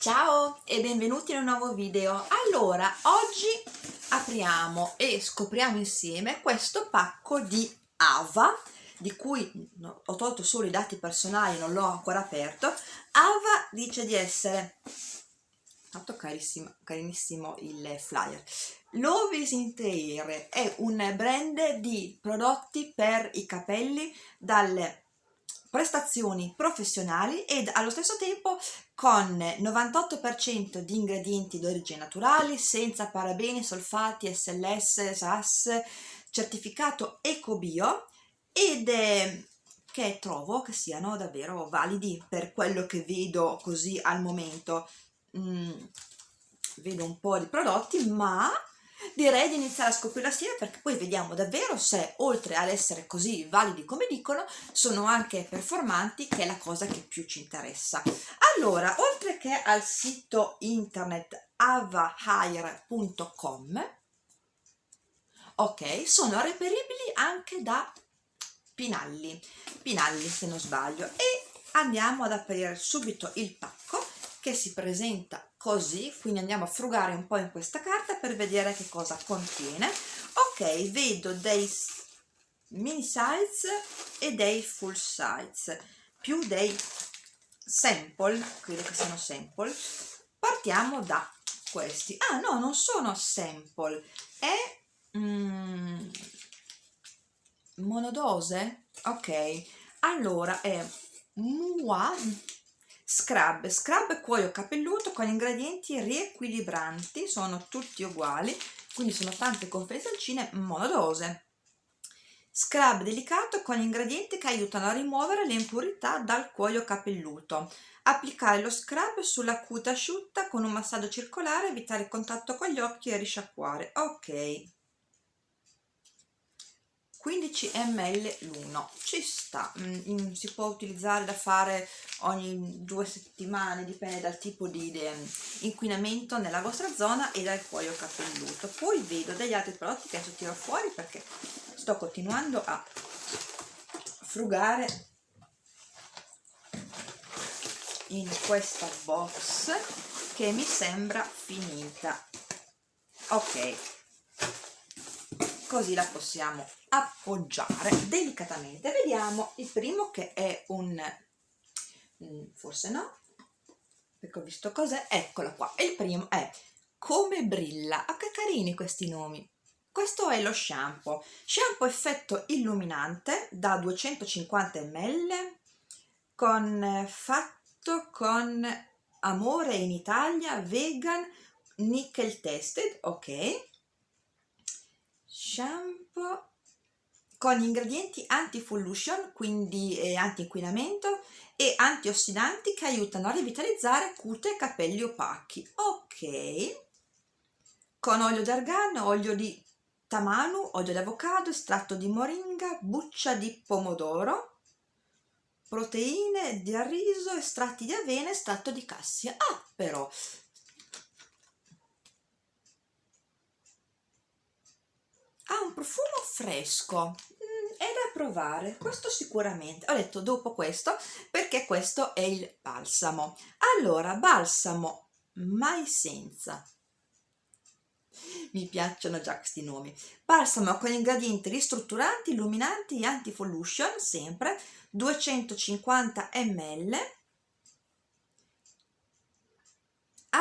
Ciao e benvenuti in un nuovo video. Allora, oggi apriamo e scopriamo insieme questo pacco di Ava, di cui ho tolto solo i dati personali, non l'ho ancora aperto. Ava dice di essere, fatto carissimo, carinissimo il flyer, Lovis Interior è un brand di prodotti per i capelli dalle prestazioni professionali ed allo stesso tempo con 98% di ingredienti d'origine naturali, senza parabeni, solfati, SLS, SAS, certificato EcoBio ed è che trovo che siano davvero validi per quello che vedo così al momento. Mm, vedo un po' di prodotti, ma direi di iniziare a scoprire assieme perché poi vediamo davvero se oltre ad essere così validi come dicono sono anche performanti che è la cosa che più ci interessa. Allora oltre che al sito internet avahire.com ok sono reperibili anche da Pinalli. Pinalli se non sbaglio. E andiamo ad aprire subito il pacco che si presenta così quindi andiamo a frugare un po' in questa carta per vedere che cosa contiene. Ok vedo dei mini size e dei full size più dei sample credo che siano sample. Partiamo da questi. Ah no non sono sample è mm, monodose? Ok allora è mua scrub scrub cuoio capelluto con ingredienti riequilibranti sono tutti uguali quindi sono tante confezioncine monodose. Scrub delicato con ingredienti che aiutano a rimuovere le impurità dal cuoio capelluto. Applicare lo scrub sulla cute asciutta con un massaggio circolare evitare il contatto con gli occhi e risciacquare. Ok 15 ml l'uno ci sta. Mm, si può utilizzare da fare ogni due settimane dipende dal tipo di inquinamento nella vostra zona e dal cuoio capelluto. Poi vedo degli altri prodotti che adesso tiro fuori perché sto continuando a frugare in questa box che mi sembra finita. Ok così la possiamo appoggiare delicatamente. Vediamo il primo che è un mm, forse no perché ho visto cos'è. Eccola qua. Il primo è come brilla. Ah che carini questi nomi. Questo è lo shampoo. Shampoo effetto illuminante da 250 ml con fatto con amore in Italia vegan nickel tested ok shampoo con ingredienti anti-pollution, quindi eh, anti-inquinamento e antiossidanti che aiutano a rivitalizzare cute e capelli opachi. Ok, con olio d'argan, olio di tamanu, olio di avocado, estratto di moringa, buccia di pomodoro, proteine di riso, estratti di avena, estratto di cassia. Ah, però, ha un profumo fresco. Mm, è da provare questo sicuramente. Ho detto dopo questo perché questo è il balsamo. Allora balsamo mai senza. Mi piacciono già questi nomi. Balsamo con ingredienti ristrutturanti illuminanti e anti-pollution sempre 250 ml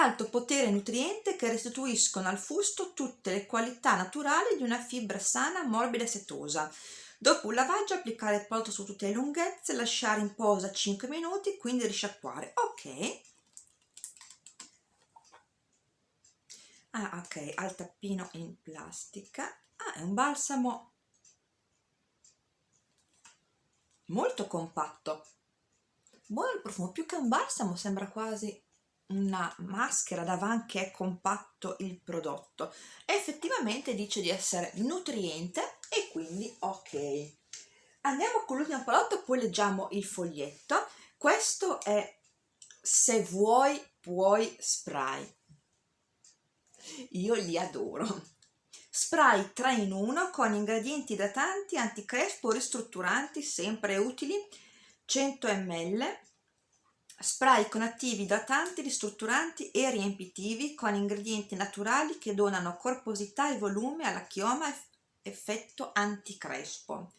alto potere nutriente che restituiscono al fusto tutte le qualità naturali di una fibra sana, morbida e setosa. Dopo un lavaggio applicare il prodotto su tutte le lunghezze, lasciare in posa 5 minuti, quindi risciacquare. Ok. Ah, ok, al tappino in plastica. Ah, è un balsamo molto compatto. Buono il profumo, più che un balsamo sembra quasi una maschera davanti che è compatto il prodotto. Effettivamente dice di essere nutriente e quindi ok. Andiamo con l'ultimo prodotto poi leggiamo il foglietto. Questo è se vuoi puoi spray io li adoro. Spray 3 in 1 con ingredienti idratanti anticrespo ristrutturanti sempre utili 100 ml spray con attivi idratanti, ristrutturanti e riempitivi con ingredienti naturali che donano corposità e volume alla chioma effetto anticrespo.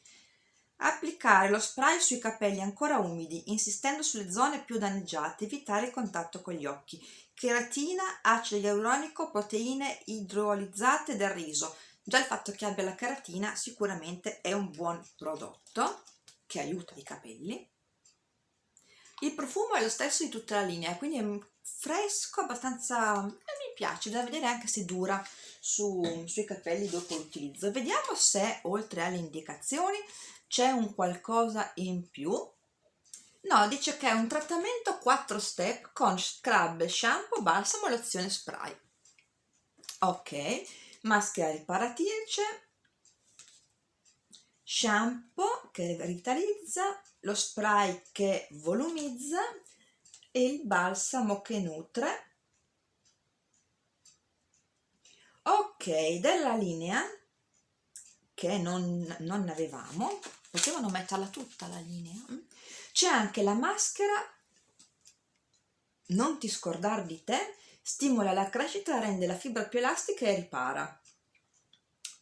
Applicare lo spray sui capelli ancora umidi insistendo sulle zone più danneggiate evitare il contatto con gli occhi. Cheratina, acido ialuronico, proteine idrolizzate del riso. Già il fatto che abbia la cheratina sicuramente è un buon prodotto che aiuta i capelli il profumo è lo stesso di tutta la linea quindi è fresco abbastanza eh, mi piace da vedere anche se dura su, sui capelli dopo l'utilizzo. Vediamo se oltre alle indicazioni c'è un qualcosa in più. No dice che è un trattamento 4 step con scrub shampoo balsamo lozione spray. Ok maschera riparatrice shampoo che rivitalizza lo spray che volumizza e il balsamo che nutre. Ok della linea che non, non avevamo. Potevano metterla tutta la linea? C'è anche la maschera. Non ti scordare di te stimola la crescita rende la fibra più elastica e ripara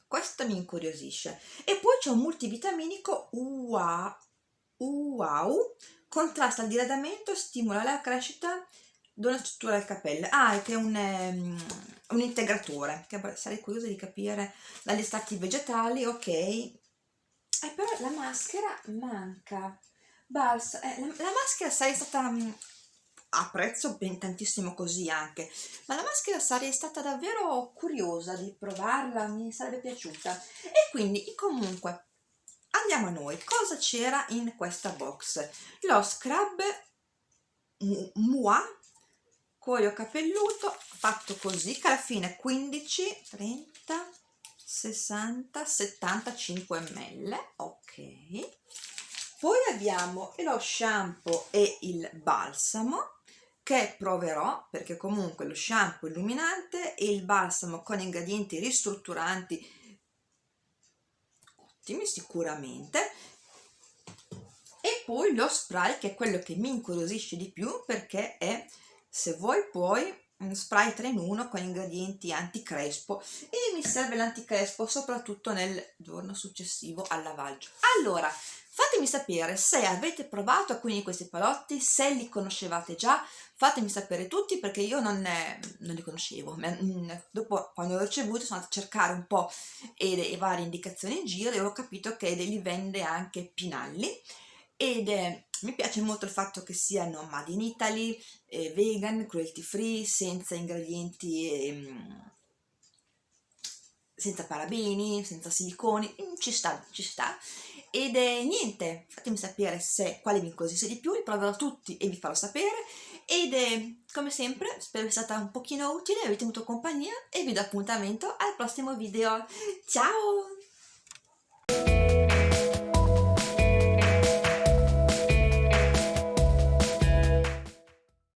questo mi incuriosisce. E poi c'è un multivitaminico wow, wow contrasta il diradamento stimola la crescita dona struttura al capello. Ah è che è un, um, un integratore che sarei curiosa di capire dagli estratti vegetali. Ok. Eh, però la maschera manca. Balsa, eh, la, la, maschera sarei stata um, apprezzo ben tantissimo così anche. Ma la maschera sarei stata davvero curiosa di provarla mi sarebbe piaciuta. E quindi comunque andiamo a noi. Cosa c'era in questa box? Lo scrub Mua cuoio capelluto fatto così che alla fine 15 30 60 75 ml ok. Poi abbiamo lo shampoo e il balsamo che proverò perché comunque lo shampoo illuminante e il balsamo con ingredienti ristrutturanti ottimi sicuramente. E poi lo spray che è quello che mi incuriosisce di più perché è se vuoi puoi spray 3 in 1 con ingredienti anticrespo. E mi serve l'anticrespo soprattutto nel giorno successivo al lavaggio. Allora Fatemi sapere se avete provato alcuni di questi palotti, se li conoscevate già, fatemi sapere tutti perché io non, ne, non li conoscevo. Mm, dopo, quando l'ho ricevuto, sono andata a cercare un po' le varie indicazioni in giro e ho capito che li vende anche Pinalli. Ed eh, mi piace molto il fatto che siano made in Italy, eh, vegan, cruelty free, senza ingredienti... Eh, senza parabeni, senza siliconi, mm, ci sta, ci sta ed è niente, fatemi sapere se quale vi incuriosisce di più, li proverò tutti e vi farò sapere ed è, come sempre spero sia stata un pochino utile, avete avuto compagnia e vi do appuntamento al prossimo video. Ciao!